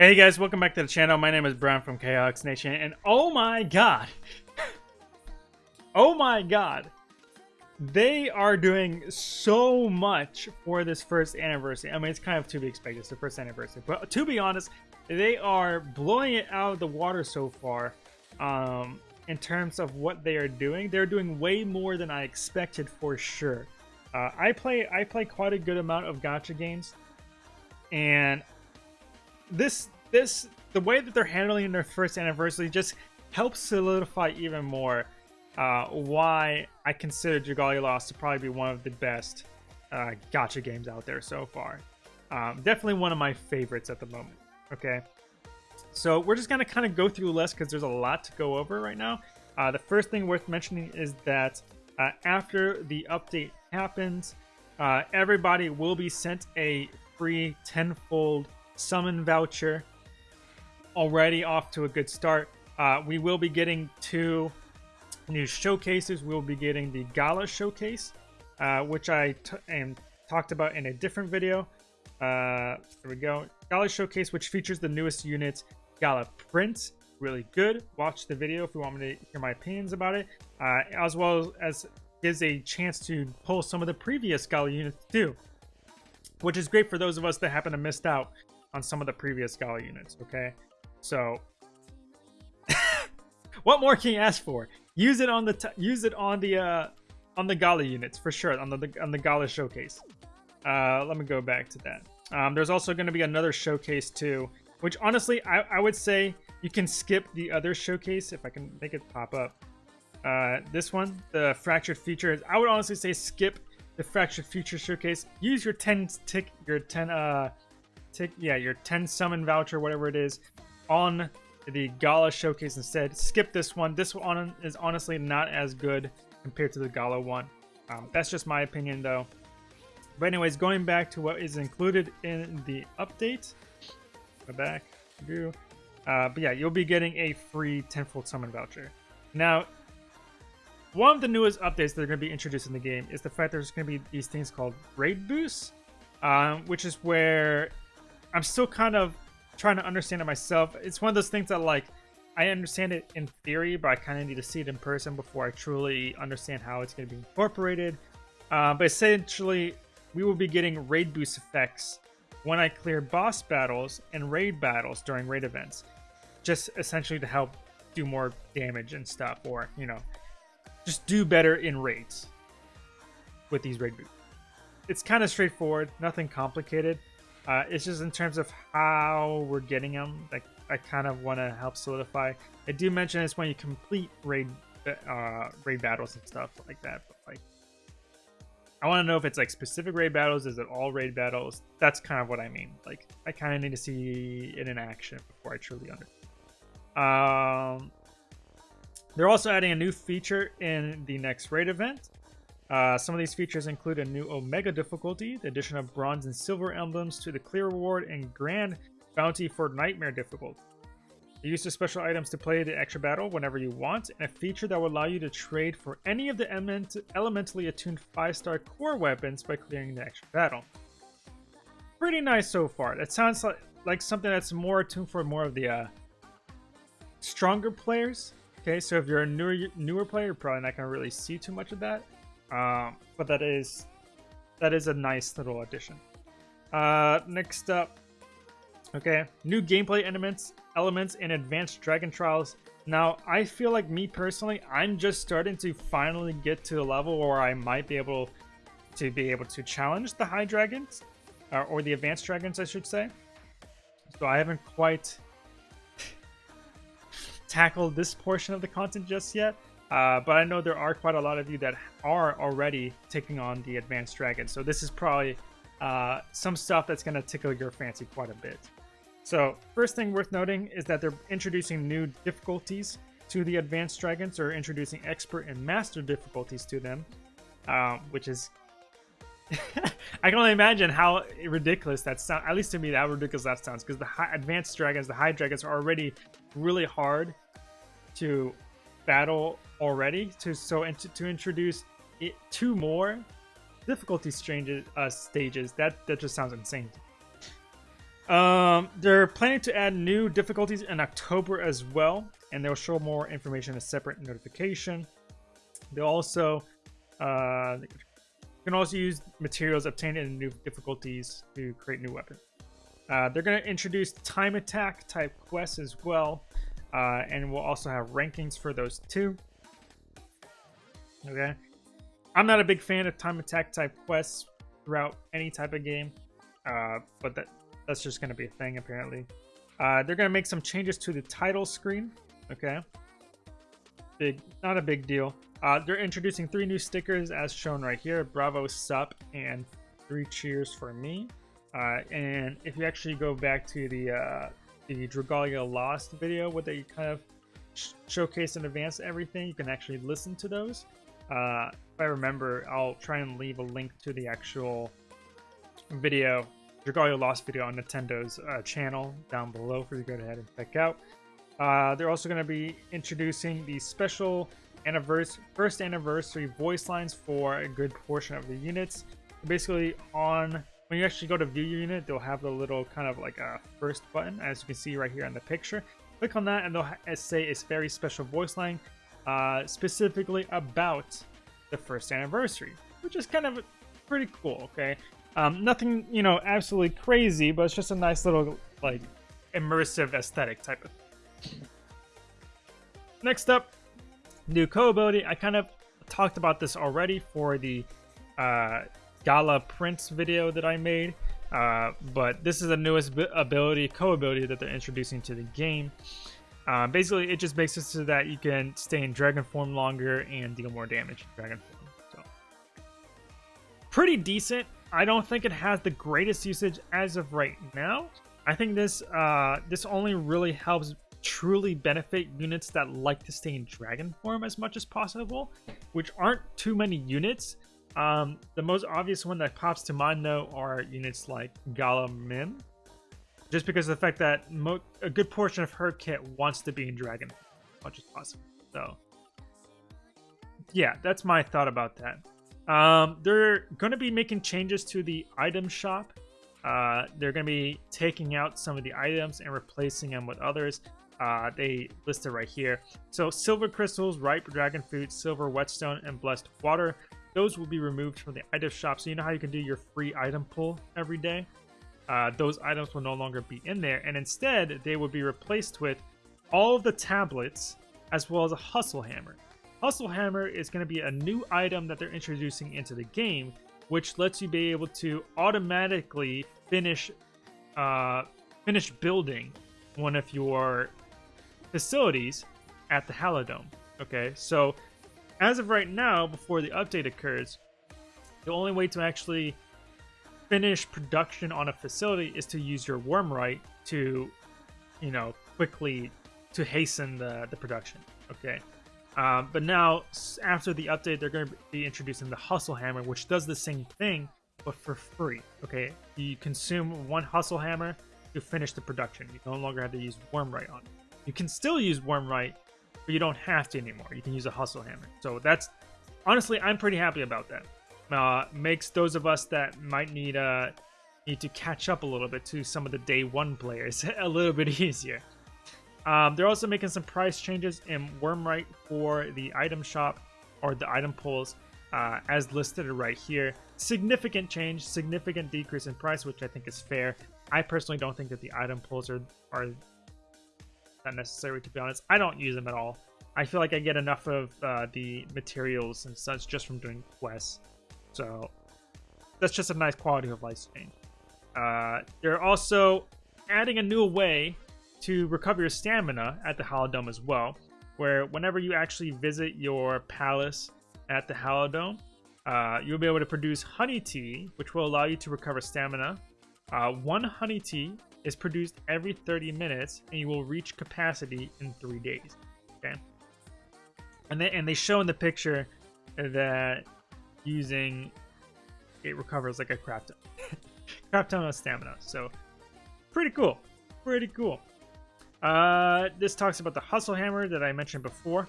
Hey guys, welcome back to the channel. My name is Brown from Chaos Nation, and oh my god, oh my god, they are doing so much for this first anniversary. I mean, it's kind of to be expected. It's the first anniversary, but to be honest, they are blowing it out of the water so far. Um, in terms of what they are doing, they're doing way more than I expected for sure. Uh, I play I play quite a good amount of gacha games, and this this the way that they're handling their first anniversary just helps solidify even more uh, why I consider Dragalia Lost to probably be one of the best uh, gacha games out there so far. Um, definitely one of my favorites at the moment. Okay, so we're just gonna kind of go through less because there's a lot to go over right now. Uh, the first thing worth mentioning is that uh, after the update happens, uh, everybody will be sent a free tenfold summon voucher. Already off to a good start. Uh, we will be getting two new showcases. We'll be getting the Gala showcase, uh, which I am talked about in a different video. Uh, there we go. Gala showcase, which features the newest units, Gala Prince. Really good. Watch the video if you want me to hear my opinions about it, uh, as well as gives a chance to pull some of the previous Gala units too, which is great for those of us that happen to missed out on some of the previous Gala units, okay? So, what more can you ask for? Use it on the use it on the uh, on the Gala units for sure on the on the Gala showcase. Uh, let me go back to that. Um, there's also going to be another showcase too, which honestly I, I would say you can skip the other showcase if I can make it pop up. Uh, this one, the fractured features. I would honestly say skip the fractured feature showcase. Use your 10 tick, your 10 uh, tick, yeah, your 10 summon voucher, whatever it is, on the Gala showcase instead. Skip this one. This one is honestly not as good compared to the Gala one. Um, that's just my opinion though. But anyways, going back to what is included in the update. Go back. Do. Uh, but yeah, you'll be getting a free tenfold summon voucher. Now, one of the newest updates that are going to be introduced in the game is the fact there's going to be these things called raid boosts, um, which is where I'm still kind of trying to understand it myself. It's one of those things that like I understand it in theory, but I kind of need to see it in person before I truly understand how it's going to be incorporated. Uh, but essentially, we will be getting raid boost effects when I clear boss battles and raid battles during raid events, just essentially to help do more damage and stuff, or you know, just do better in raids with these raid boosts. It's kind of straightforward, nothing complicated. Uh, it's just in terms of how we're getting them that I kind of want to help solidify. I do mention it's when you complete raid uh, raid battles and stuff like that. But like, I want to know if it's like specific raid battles. Is it all raid battles? That's kind of what I mean. Like, I kind of need to see it in action before I truly understand. Um, they're also adding a new feature in the next raid event. Uh, some of these features include a new Omega difficulty, the addition of bronze and silver emblems to the clear reward, and grand bounty for nightmare difficulty. The use of special items to play the extra battle whenever you want, and a feature that will allow you to trade for any of the element elementally attuned 5-star core weapons by clearing the extra battle. Pretty nice so far. That sounds like, like something that's more attuned for more of the uh, stronger players. Okay, so if you're a newer newer player, you're probably not going to really see too much of that. Um, but that is that is a nice little addition. Uh, next up, okay, new gameplay elements elements in Advanced Dragon Trials. Now, I feel like me personally, I'm just starting to finally get to a level where I might be able to be able to challenge the high dragons, or the advanced dragons, I should say. So I haven't quite tackled this portion of the content just yet. Uh, but I know there are quite a lot of you that are already taking on the Advanced Dragon. So this is probably uh, some stuff that's going to tickle your fancy quite a bit. So first thing worth noting is that they're introducing new difficulties to the Advanced Dragons, or introducing Expert and Master difficulties to them, um, which is... I can only imagine how ridiculous that sounds. At least to me, how ridiculous that sounds. Because the high, Advanced Dragons, the High Dragons, are already really hard to battle already to so and to, to introduce it, two more difficulty uh, stages that that just sounds insane Um, they're planning to add new difficulties in October as well, and they'll show more information in a separate notification. They'll also uh, you can also use materials obtained in new difficulties to create new weapons. Uh, they're going to introduce time attack type quests as well, uh, and we'll also have rankings for those too. Okay, I'm not a big fan of time attack type quests throughout any type of game, uh, but that that's just going to be a thing apparently. Uh, they're going to make some changes to the title screen. Okay, big, not a big deal. Uh, they're introducing three new stickers as shown right here: Bravo, Sup, and three cheers for me. Uh, and if you actually go back to the uh, the Dragalia Lost video, where they kind of sh showcase in advance everything, you can actually listen to those. Uh, if I remember, I'll try and leave a link to the actual video, Dragalia Lost video on Nintendo's uh, channel down below for you to go ahead and check out. Uh, they're also going to be introducing the special anniversary, first anniversary voice lines for a good portion of the units. Basically, on when you actually go to view your unit, they'll have the little kind of like a first button, as you can see right here in the picture. Click on that and they'll say it's very special voice line uh, specifically about the first anniversary, which is kind of pretty cool, okay? Um, nothing, you know, absolutely crazy, but it's just a nice little, like, immersive aesthetic type of thing. Next up, new co-ability. I kind of talked about this already for the uh, Gala Prince video that I made. Uh, but this is the newest ability, co-ability that they're introducing to the game. Uh, basically, it just makes it so that you can stay in Dragon form longer and deal more damage in Dragon form. So, pretty decent. I don't think it has the greatest usage as of right now. I think this uh, this only really helps truly benefit units that like to stay in Dragon form as much as possible, which aren't too many units. Um, the most obvious one that pops to mind, though, are units like Gala Mym. Just because of the fact that a good portion of her kit wants to be in Dragon as much as possible. So, yeah, that's my thought about that. Um, they're going to be making changes to the item shop. Uh, they're going to be taking out some of the items and replacing them with others. Uh, they listed right here. So silver crystals, ripe dragon fruit, silver whetstone, and blessed water those will be removed from the item shop. So you know how you can do your free item pull every day? Uh, those items will no longer be in there. And instead, they will be replaced with all of the tablets as well as a hustle hammer. Hustle hammer is going to be a new item that they're introducing into the game, which lets you be able to automatically finish uh, finish building one of your facilities at the Halidome. Okay, so as of right now, before the update occurs, the only way to actually finish production on a facility is to use your Wurmrite to, you know, quickly to hasten the, the production. Okay. Um, but now, after the update, they're going to be introducing the Hustle Hammer, which does the same thing, but for free. Okay. You consume one Hustle Hammer to finish the production. You no longer have to use Wurmrite on it. You can still use Wurmrite, but you don't have to anymore. You can use a hustle hammer. So that's honestly, I'm pretty happy about that. Uh, makes those of us that might need uh need to catch up a little bit to some of the day one players a little bit easier. Um, they're also making some price changes in Wurmrite for the item shop or the item pulls uh, as listed right here. Significant change, significant decrease in price, which I think is fair. I personally don't think that the item pulls are, are not necessary to be honest. I don't use them at all. I feel like I get enough of uh, the materials and such just from doing quests. So that's just a nice quality of life change. Uh, they're also adding a new way to recover your stamina at the Halidome as well, where whenever you actually visit your palace at the Halidome, uh, you'll be able to produce honey tea, which will allow you to recover stamina. Uh, one honey tea is produced every 30 minutes and you will reach capacity in three days. Okay. And they and they show in the picture that using it recovers like a crap ton, crap ton of stamina. So pretty cool, pretty cool. Uh, this talks about the hustle hammer that I mentioned before.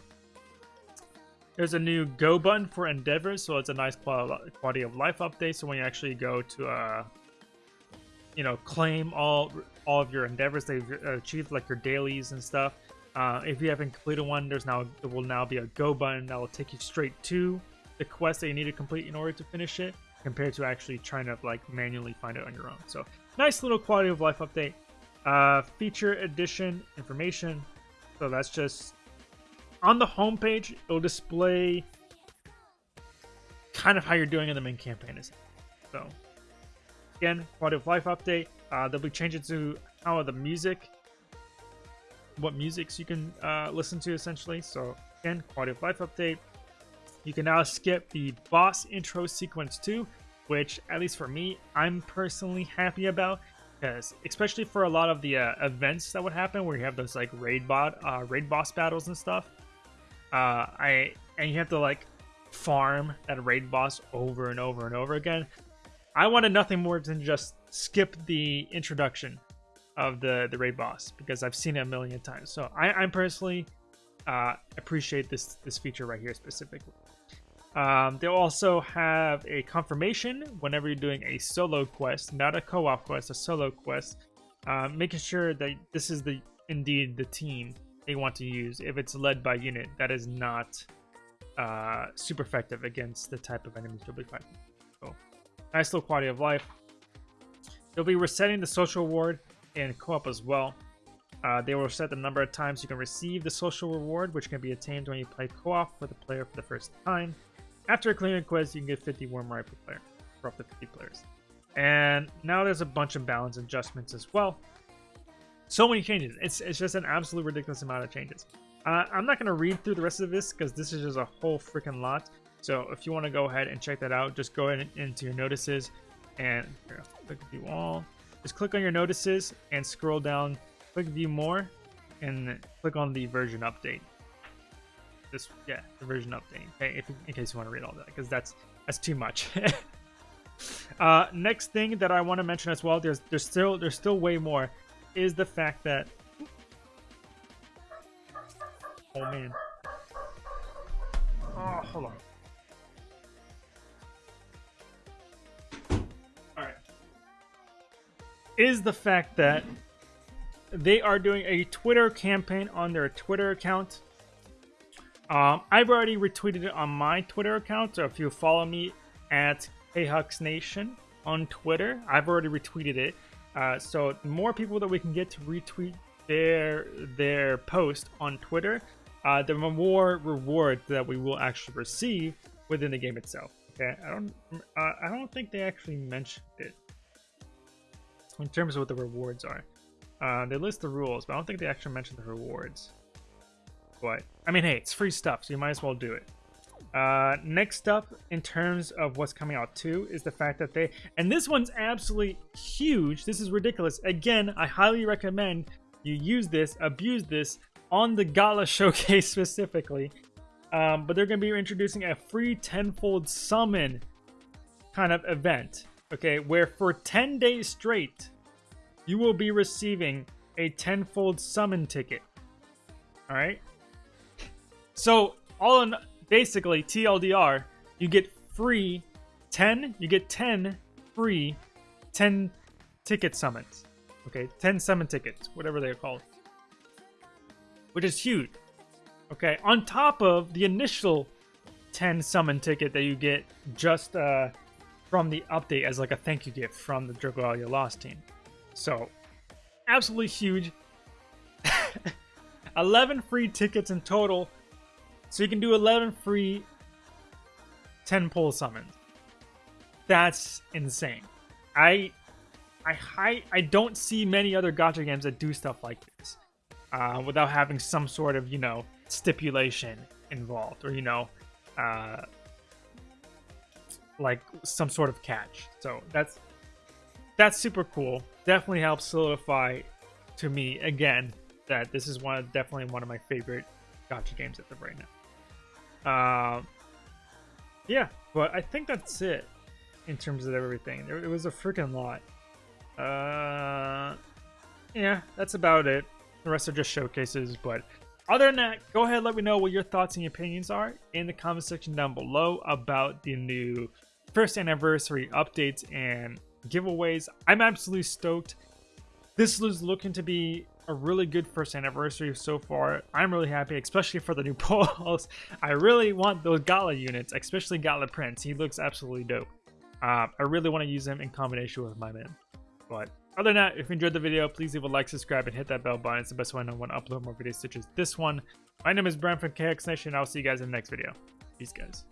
There's a new go button for endeavors, so it's a nice quality of life update. So when you actually go to uh, you know, claim all all of your endeavors that you've achieved, like your dailies and stuff. Uh, if you haven't completed one, there's now there will now be a go button that will take you straight to the quest that you need to complete in order to finish it, compared to actually trying to like manually find it on your own. So nice little quality of life update. Uh, feature edition information. So that's just on the homepage. It'll display kind of how you're doing in the main campaign. Is so again quality of life update. Uh, they'll be changing to how the music what musics you can uh, listen to essentially. So again, quality of life update. You can now skip the boss intro sequence too, which at least for me, I'm personally happy about because especially for a lot of the uh, events that would happen where you have those like raid bot, uh, raid boss battles and stuff. Uh, I and you have to like farm that raid boss over and over and over again. I wanted nothing more than just skip the introduction of the the raid boss because I've seen it a million times. So I, I personally uh, appreciate this this feature right here specifically. Um, they'll also have a confirmation whenever you're doing a solo quest, not a co-op quest, a solo quest, uh, making sure that this is the indeed the team they want to use. If it's led by unit, that is not uh, super effective against the type of enemies you'll be fighting. So, nice little quality of life. They'll be resetting the social reward and co-op as well. Uh, they will set the number of times you can receive the social reward, which can be attained when you play co-op with a player for the first time. After clearing a quest, you can get 50 Wurmrite per player for up to 50 players. And now there's a bunch of balance adjustments as well. So many changes. It's, it's just an absolute ridiculous amount of changes. Uh, I'm not going to read through the rest of this because this is just a whole freaking lot. So if you want to go ahead and check that out, just go ahead into your notices and here, click view all. Just click on your notices and scroll down, click view more, and click on the version update. This, yeah, the version update. Okay, if, in case you want to read all that, because that's that's too much. uh, next thing that I want to mention as well, there's there's still there's still way more, is the fact that. Oh man. Oh, hold on. is the fact that they are doing a Twitter campaign on their Twitter account. Um, I've already retweeted it on my Twitter account, so if you follow me at Nation on Twitter, I've already retweeted it. Uh, so more people that we can get to retweet their their post on Twitter, uh, the more reward that we will actually receive within the game itself. Okay, I don't uh, I don't think they actually mentioned it in terms of what the rewards are. Uh, they list the rules, but I don't think they actually mention the rewards. But, I mean, hey, it's free stuff, so you might as well do it. Uh, next up, in terms of what's coming out too, is the fact that they, and this one's absolutely huge. This is ridiculous. Again, I highly recommend you use this, abuse this on the Gala showcase specifically. Um, but they're going to be introducing a free tenfold summon kind of event okay, where for 10 days straight, you will be receiving a tenfold summon ticket. All right. So all in basically TLDR, you get free 10. You get 10 free 10 ticket summons. Okay, 10 summon tickets, whatever they're called, which is huge. Okay, on top of the initial 10 summon ticket that you get just uh, from the update as like a thank you gift from the Dragalia Lost team. So, absolutely huge. 11 free tickets in total. So you can do 11 free 10 pull summons. That's insane. I I I, I don't see many other gacha games that do stuff like this. Uh, without having some sort of, you know, stipulation involved or, you know, uh, like some sort of catch. So that's that's super cool. Definitely helps solidify to me again that this is one definitely one of my favorite gacha games at the right now. Um, yeah, but I think that's it in terms of everything. It was a freaking lot. Uh, yeah, that's about it. The rest are just showcases, but other than that, go ahead let me know what your thoughts and opinions are in the comment section down below about the new first anniversary updates and giveaways. I'm absolutely stoked. this is looking to be a really good first anniversary so far. I'm really happy, especially for the new Pulse. I really want those Gala units, especially Gala Prince. He looks absolutely dope. Uh, I really want to use him in combination with my man. But other than that, if you enjoyed the video, please leave a like, subscribe, and hit that bell button. It's the best way I know when to upload more videos such as this one. My name is Brian from KX Nation, and I'll see you guys in the next video. Peace, guys.